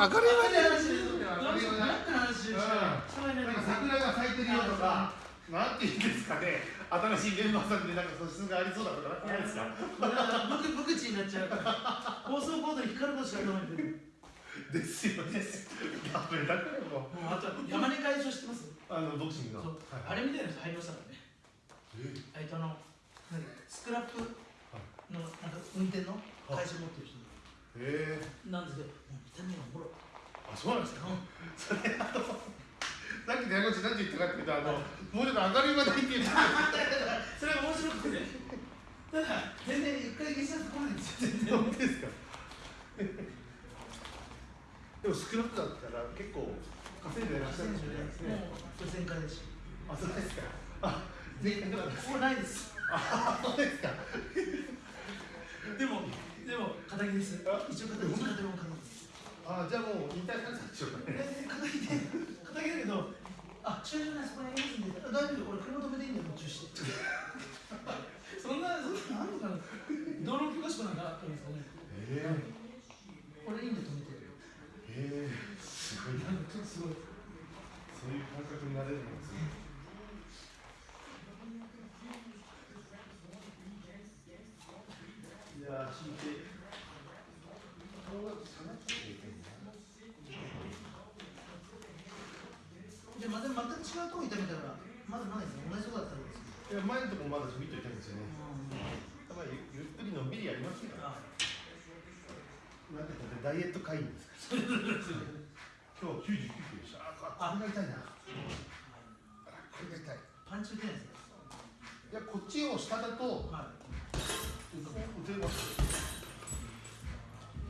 明るい話明るい話明るい話の話しか喋れなんか桜が咲いてるよとか、なんていうんですかね、新しいメンバーさんでなんか素質がありそうだとかないですか。僕僕ちになっちゃうから放送コードに光ることしか頭に出るですよね。ダメだからもう。もうあと山根会長知ってますあのボクシングの。はいあれみたいな人入りましたからねえあいつあのスクラップのなんか運転の会社持ってる人えなんですけどもう見た目がおもろいあ、そうなんですか？それあの。さっきの山口なんて言ったかっていうと、あの、もうちょっと明るい話題って言ってた。それが面白くてねただ全然一回消しちゃってこないんですよ全然本当ですか？でもスクラップだったら結構稼いでいらっしゃるんですね。もうこれ全開ですあ、そうですか。あ、前回なんです。これないですあ、そうですか。でもでも肩着ですあ一応肩着肩の肩着あ、じゃあもう引退されたんでしょうかね。え肩着で肩着だけどあ駐車場ないそこにありますんで大丈夫俺車止めていいんだよ途中してそんなそんななんとか道路許可証なんかあったんですかねえ俺いいんで止めてえええすごいな。んかちょっとすごいそういう感覚になれるんですね。いやー、引いて。顔が下がっていけんな。じゃあまた全く違うとこ痛めたらまだないですね同じとこだったらいいですけいや、前のとこまだちょびっと痛いんですよね。どやっぱりゆっくりのんびりやりますよ。あなんてダイエット会員ですから。今日99キロでした。あ、これが痛いな。あ、これが痛い。パンチ打てないですかいや、こっちを下だと。はい打てます。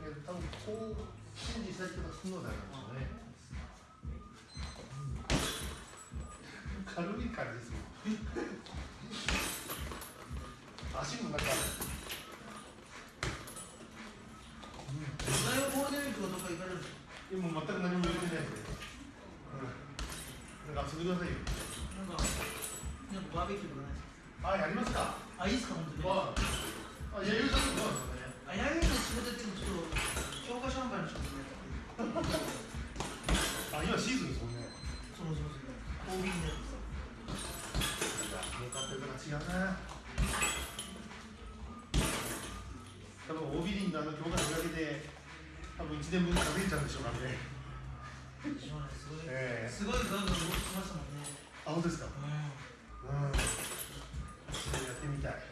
え、多分こう指示したりとかするのであるんでしょうね。バーベキューとかないですかあ、やりますか。あいいですか本当にあ、あ、弥生さんとどうなんですかね。あやゆの仕事やってるのちょっと教科書販売の仕事ねあ、今シーズンですもんね。そのそのその OB になってさいや、儲かってるから違うな。多分オービリンのあの教科書だけで、多分一年分稼げちゃうんでしょうからね。すごい、ええすごいガンガン動きましたもんねあ、本当ですか。ううん。それやってみたい。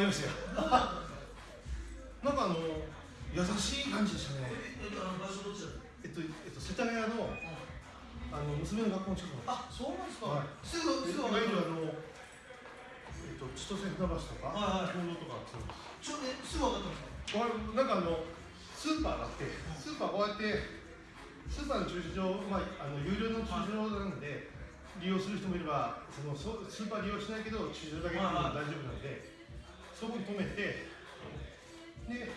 りましたよ なんかあの優しい感じでしたね。えっとえっと、えっと、世田谷のあの娘の学校の近くあそうなんですか、はい。すぐですす。ぐいわゆるあのえっと千歳船橋とか。はいはいとか。そうですちょえすぐ分かったんですか？なんかあのスーパーがあってスーパーこうやってスーパーの駐車場、まあ、あの有料の駐車場なんで利用する人もいればそのそスーパー利用しないけど駐車場だけでも大丈夫なんでそこに止めてで、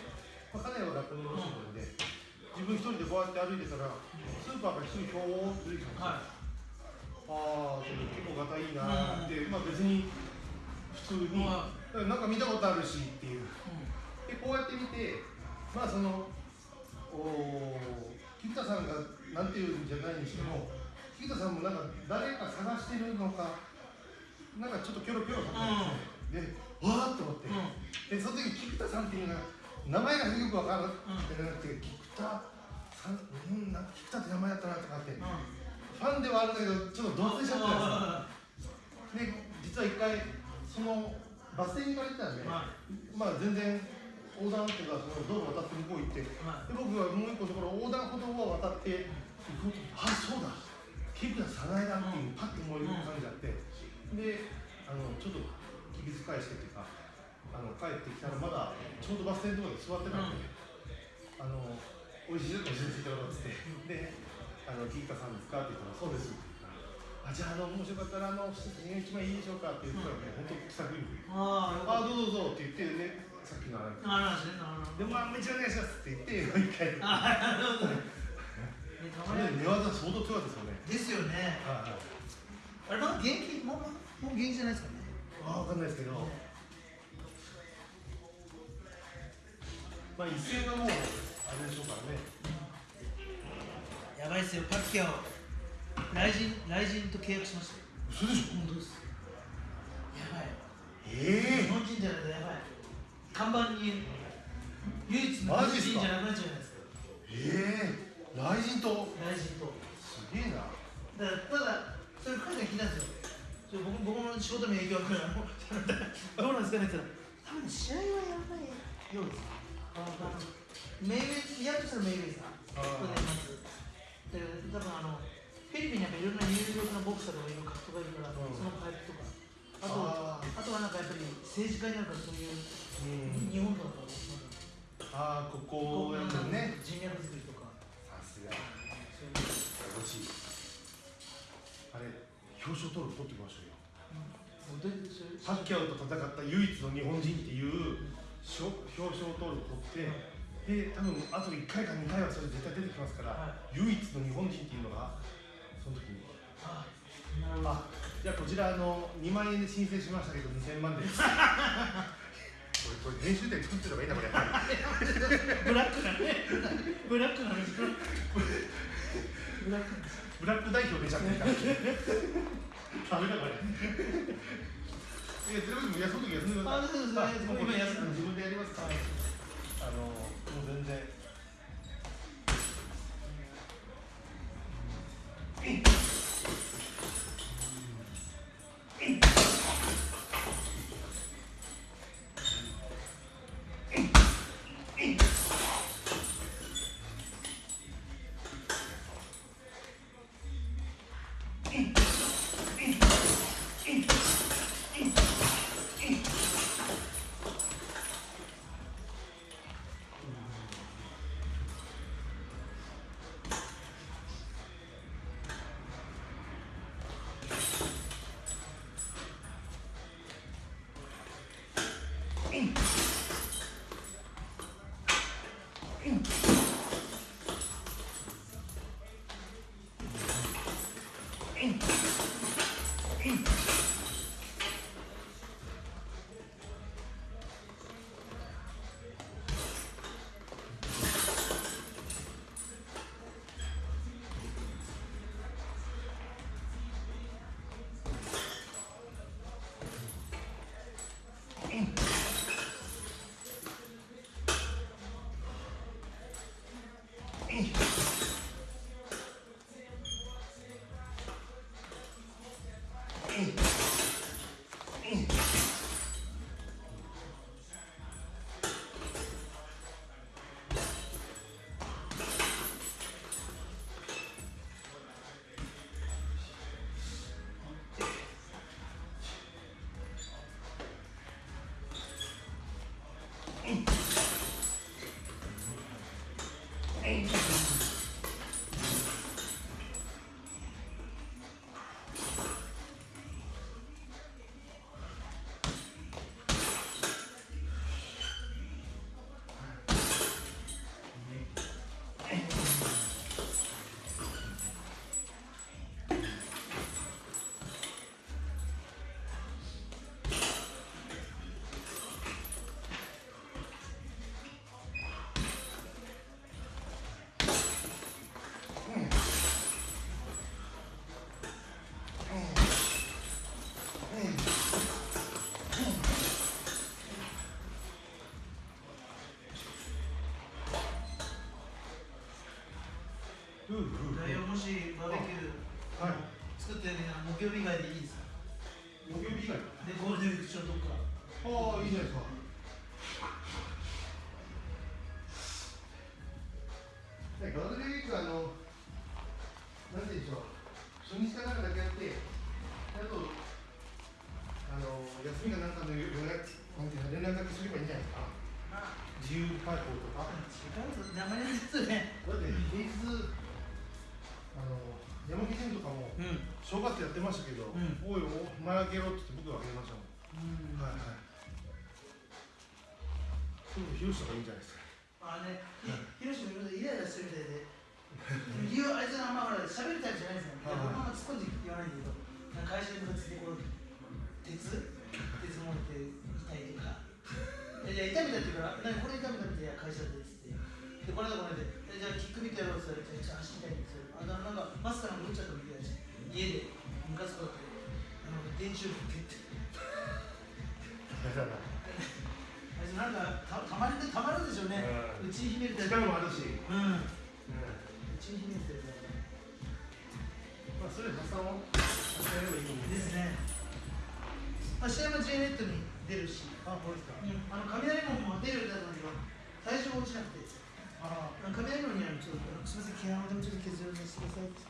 まあ、家内は学校の路地なので自分一人でこうやって歩いてたらスーパーが一人ひょーっと出てきたんですよ、はああ結構ガタいいなーって、まあ別に普通に、はなんか見たことあるしっていう。い、うん。でこうやって見てまあそのお菊田さんがなんていうんじゃないにしても菊田さんもなんか誰か探してるのかなんかちょっとキョロキョロされて、でわーっと思って、でその時菊田さんっていうのが名前がよくわからなくてなくて菊田さんうんなんか菊田って名前だったなとかって、ファンではあるんだけどちょっと同棲しちゃったんですよで実は一回そのバス停に行かれてたんで、はまあ全然横断っていうかその道路を渡って向こう行ってではい。僕はもう一個のところ横断歩道を渡って行こうとあそうだ。ケプラ早苗だっていうパッと思い浮かんじゃって。であのちょっと気遣いしてっていうかあの帰ってきたらまだちょうどバス停のところで座ってたんで、あの美味しいです教えていただこうってであのキーカさんですかって言ったらそうです。あじゃああのもしよかったらあの一つ一枚いいでしょうかって言ったらね、本当気さくに。あああどうぞどうぞって言ってねさっきのあれ。あらしねなるほど。でまあめっちゃお願いしますって言ってもう一回。あなるほど。ねでたそまに。れ寝技相当強かったですよね。ですよね。はいはい。あれまだ元気もうもう元気じゃないですかねあ分かんないですけど。まあ一戦はもうあれでしょうからね。やばいっすよパッキャオ。雷神雷神と契約しましたよ。嘘でしょ？本当です。やばい。え日本人じゃないとやばい。看板に唯一の日本人じゃなくなっちゃうじゃないですか。ええ。ー、雷神と雷神とすげえな。だからただそれ彼が聞いたんですよ僕僕の仕事に影響が来るから。も うどうなんですかねって言ったら多分試合はやばいようです。メイウェイやるとしたらメイウェイさん。ますだから多分あのフィリピンにやっぱいろんな有力なボクサーとかいろいろ格闘家いるから、うん。そのパイプとか。あとああとはなんかやっぱり政治家になるからそういううん。日本とかああここやね。人脈作りとか。さすが。そういう欲しい表彰取る取ってきましたよ。もうでそういうパッキャオと戦った唯一の日本人っていうしょ表彰を取る取ってで多分あと1回か2回はそれ絶対出てきますから、は唯一の日本人っていうのがその時に。ああじゃあこちらあの2万円で申請しましたけど2000万です。これこれ編集点作ってればいいなこれ。ブラックなね。ブラックなねブラック。なブラック代表出ちゃってるからダメだこれいや、テレビも休んでください。あそうですね今休んで自分でやりますから。あの、もう全然。ふうふう代表もしバーベキューはい。作ってるなら木曜日以外でいい正月やってましたけど、うんおいお前あげろって言って僕があげましたもんうんはいはい。そういうの広した方がいいんじゃないですか。あね、ひろしもいろいろイライラしてるみたいで、理由あいつらあんまほら喋るタイプじゃないですよ。いやはい僕ま突っ込んで言わないんだけど、会社に向かってこう鉄鉄持って痛いとか。いやいや痛めたっていうから、何これ痛めたっていや会社でっつって。でこの間この間じゃあキック見てやろうって言ったら、じゃあ足痛いんですよ。あななんかマスカラも打っちゃったみたいだし、家でムカつくってあの電柱ぶってって。あいつなんかたたまりでたまるんでしょうね。うんうちに秘めるタイプ。力もあるし、うん。ううちに秘めてるから。ん、まあそれ発散をさせればいいのに。ですね。まあ、試合も J ネットに出るし、あ、これですか。あの雷門も出るだったんだけど、体重が落ちなくて、ああの雷門にあのちょっと、すみません、毛穴でもちょっと削らせてくださいって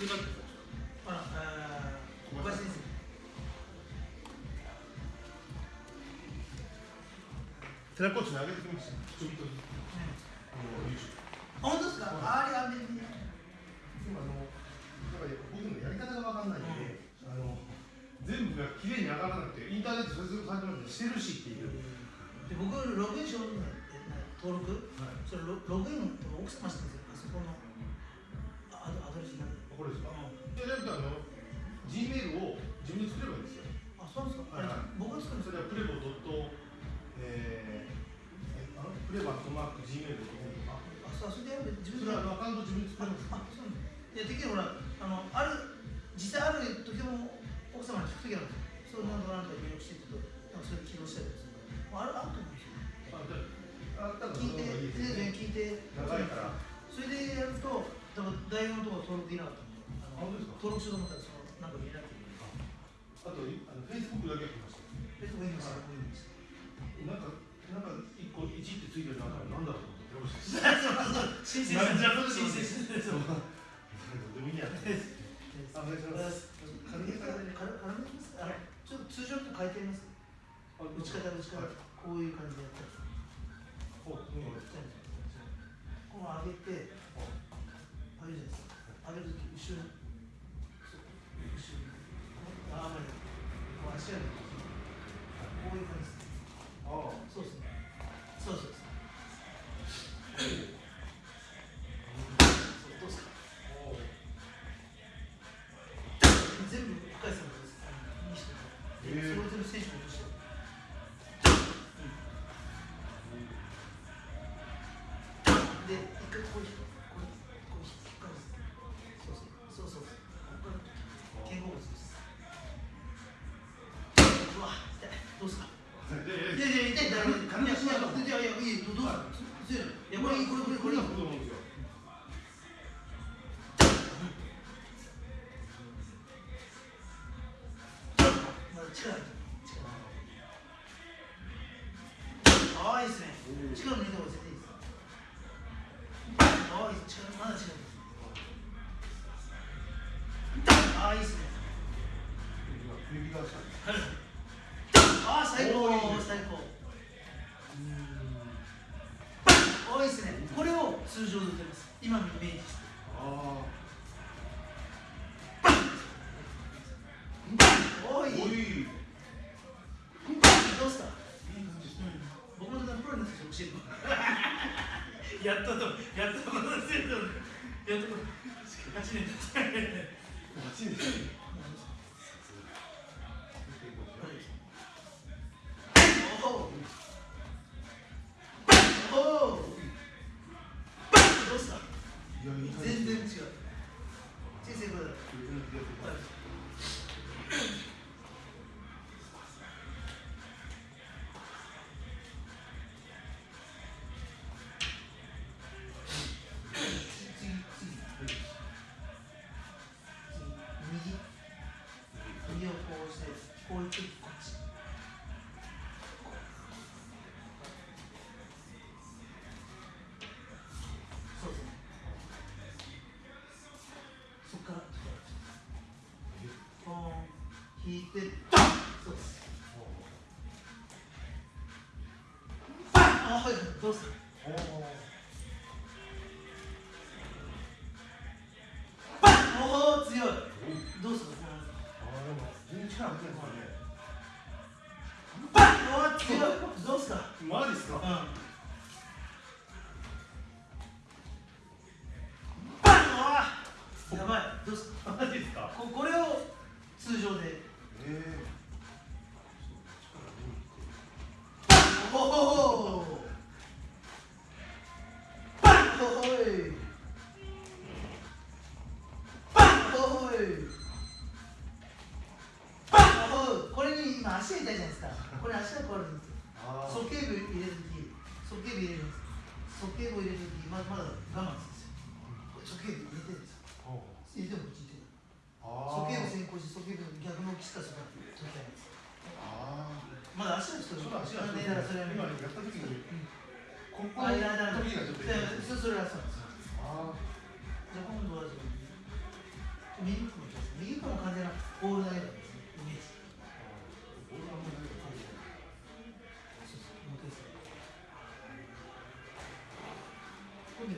れ、これ忘れたってあら、あー、小林先生。寺コーチにあげてきました。ちょっと、あの、YouTube。あ、本当ですかありあり。今あの、だから僕のやり方がわかんないんで、うんあの、全部が綺麗に上がらなくて、インターネット接続されてるのでしてるしっていう。で僕ログインしようと思って登録はい。それログイン奥様してるんですよですか。うで、なんかあの、Gmail を自分で作ればいいんですよ。あそうですか、はいあれ僕が作るんですそれはプレボドット、えー、えあのプレバットマーク Gmail ドットコムとか。あそうそれでやる自そ分でやるれはあのアカウント自分で作れます。あそうなんですいやできるほらあのある実際ある時も奥様に聞く時あるんですよそうなんとかなんとか入力していくとなんかそれで起動したりとかするからあるあると思うんですよあ、じゃあ、あ、多分聞いて全然ね。聞いて長いから。それでやるとだから大学のとこ登録できなかった登録しようと思ったらそのなんか見なくてあとあのフェイスブックだけましたフェイスブックました、なんかなんか一個一ってついてるなんだろうと思って申請申請でもいいやあお願いしますちょっと通常と変えてみます打ち方打ち方こういう感じでやっこう上げてわ、痛い、どうすか？いやいや、痛い、大丈夫。軽くしないといやいや、いや、いい、どうどうすか。強い。いや、これいい、これ、これ、これいい。と思うんですよま discipline. 引いてそうです。バンあはいどうする？おお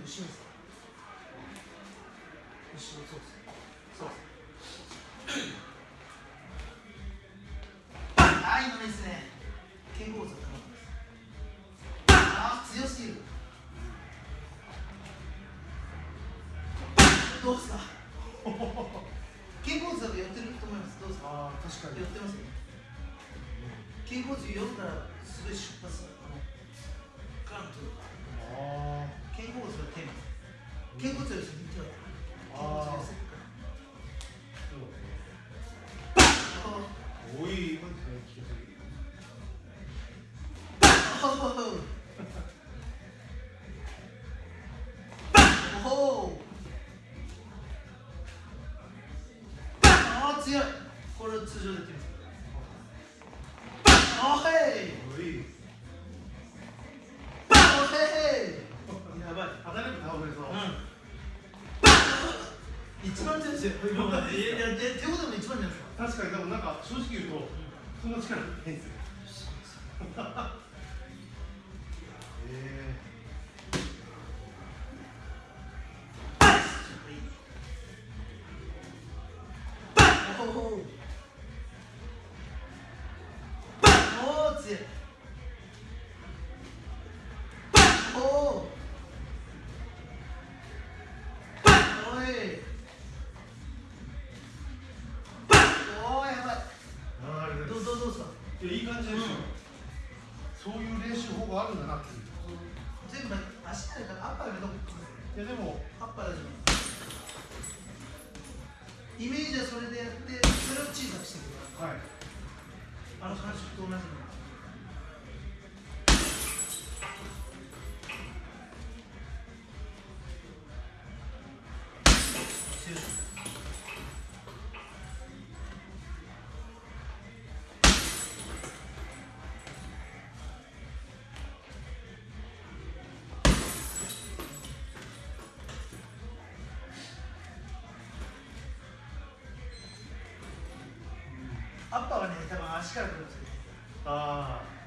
後ろです後ろそうですそうですあ今ですね肩甲骨あ強すぎるどうですか肩甲骨だと寄ってると思いますどうですかああ確かに。寄ってますよね肩甲骨寄るからすごい出発あのガンとあ肩甲骨がテーマ肩骨より先に手を肩骨より先からあ感じですよ、そういう練習法があるんだなっていう。全部足だからアッパーがどこいやでもアッパーだじゃんイメージはそれでやってそれを小さくしてくる。はい。あの感触と同じのーはね、多分足から来るんですよ。ああ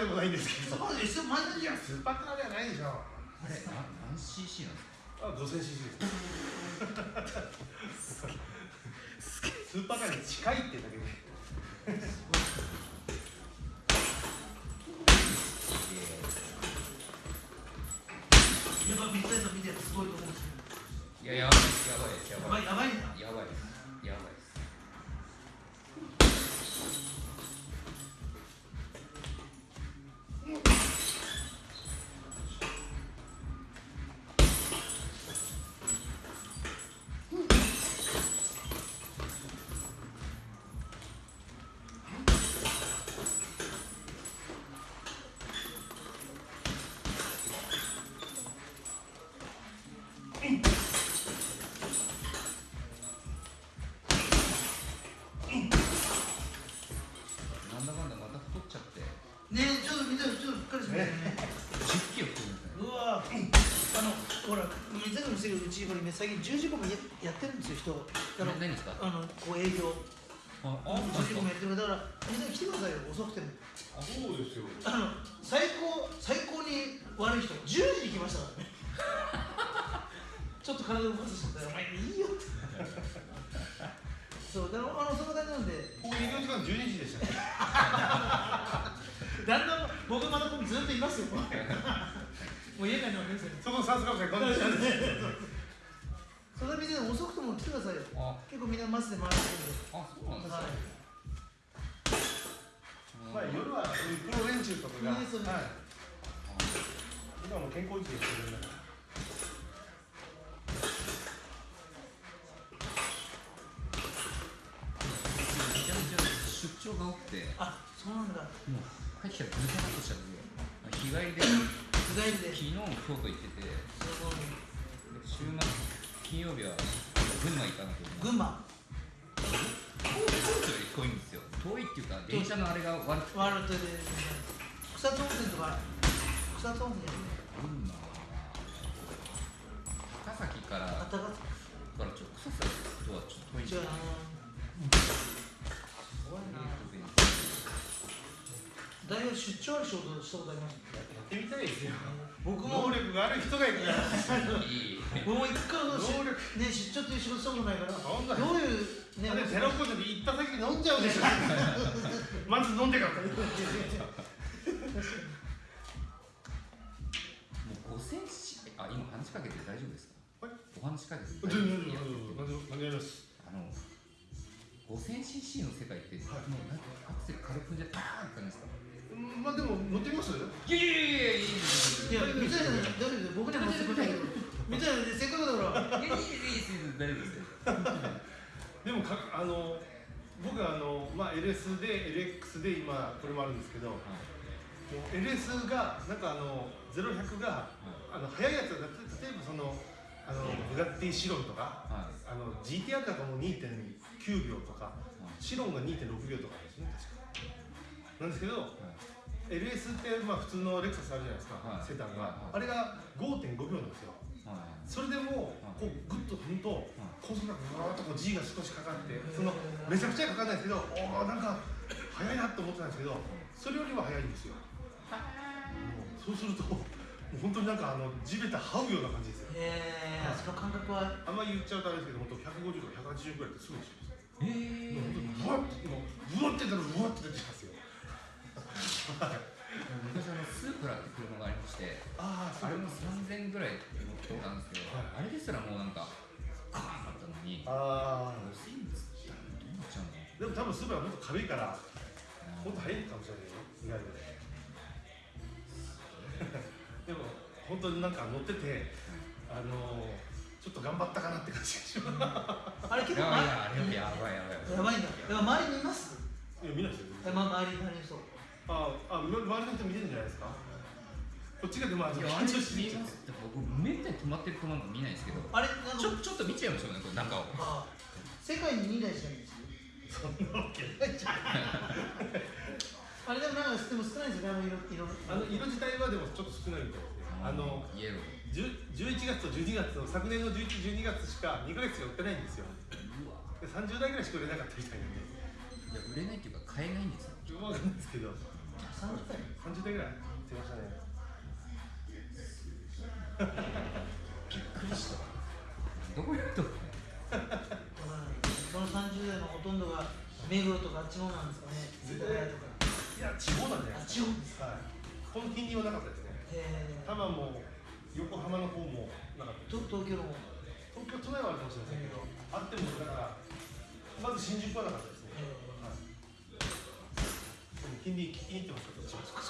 でもないんですけど。そこでスーパーカーではないでしょ。あれな何 cc なんですか？あ 5000cc です。スーパーカーに近いってだ水谷もしてるうちこれね最近10時間もややってるん。ですよ人あの何ですか？あのこう営業。あ10時間もやってるだから水谷来てくださいよ遅くても。そうですよ。あの最高最高に悪い人10時に来ましたからね。ちょっと体動かす人だよお前いいよって。そうだからあのその感じなんで。こう営業時間12時でしたね だんだん僕まだここにずっといますよもう家帰るのはですよ。そこさすがこんにちはそれ見て遅くとも来てくださいよあ結構みんなマスで回ってるんであそうなんですか、はい。まあ夜はそういうプロ練習とかがいいですよ。ねはい。今も健康維持でしてるんだ。から出張が多くてあそうなんだ。もう帰ってきたらぐちゃっとしたんで日帰りで昨日も京都行ってて週末金曜日は群馬行かなきゃいけない群馬？京都より遠いんですよ。遠いっていうか電車のあれが悪くてワールドで草津温泉とか草津温泉。群馬は高崎からかからちょっと草津とはちょっと遠い。んですよな大学出張ある仕事したことあります？やってみたいですよ。僕も能力がある人がいるから。僕も一回もし能力ね出張っていう仕事したことないからどそんなういうねあれテロコーチで行った先に飲んじゃうでしょ。まず飲んでから。もう5000しあ今話しかけて大丈夫ですか？はい。お話しかけて全然いや何ですあの 5000cc の世界って、はい。もうなんかアクセル軽く踏んじゃパーンって感じですか？うんまあでも乗ってみます？いやいやいやいやいいや。水谷さん大丈夫で僕には持ってくれないけど水谷さんせっかくだからやいやいやいや大丈夫ですよでもかあの僕はあの、まあ、LS で LX で今これもあるんですけどもう LS がなんかあの0100があの速いやつだ例えばそのあのブガッティシロンとかはい。あの GTR だともう2.9秒とかシロンが2.6秒とかですね確か。なんですけど LS ってまあ普通のレクサスあるじゃないですか、はい。セダンが、はい。あれが5.5秒なんですよ。はい。それでもこうグッと踏むと高速がぐわーっとこう G が少しかかってそのめちゃくちゃかかんないですけどおーなんか速いなと思ってたんですけどそれよりは速いんですよ。そうすると本当になんかあの地べた這うような感じですよ。えー、その感覚は？あんまり言っちゃうとあれですけど本当150とか180ぐらいってすぐでしょえもう本当にブワッてもうブワッてたらブワッて出てきます。よ 昔あのスープラって車がありましてあああれも3000ぐらい乗ってたんですけど、はい。あれですらもうなんかカーンだったのにああ5000っつったらどうなっちゃうのでも多分スーパーはもっと軽いからもっと速いかもしれないよ。意外と でも本当になんか乗っててあのちょっと頑張ったかなって感じがします。あれ結構いやいやばいやばい。やばいんだだから周りにいます？いや見ないですよえま周りに周りの人ああ周りの人見てるんじゃないですか？こっちがでもあれ緊張しすぎちゃって見ますって僕めったに止まってる球なんか見ないんですけど。あれなんかちょちょっと見ちゃいますよねこれ中をあ世界に2台しかない。んですよそんなわけない。じゃんあれでもなんかでも少ないんですよねあの色色。あの色自体はでもちょっと少ないみたいですね。あのイエロー。10 11月と12月の昨年の11、12月しか2ヶ月しか売ってないんですよ。うわ。で30代ぐらいしか売れなかったみたいなんで。いや売れないっていうか買えないんですよ。わかんないですけど30代30代ぐらい。出ましたねびっくりした。どこやと。その30代のほとんどが目黒とかあっちの方なんですかね。世田谷とかいや地方なんじゃないあです地方ですか。はい。この金利はなかったですね。え多摩も横浜の方もなかった東京の方。東京都内はあるかもしれませんけどあってもだからまず新宿はなかったですねえはいてますか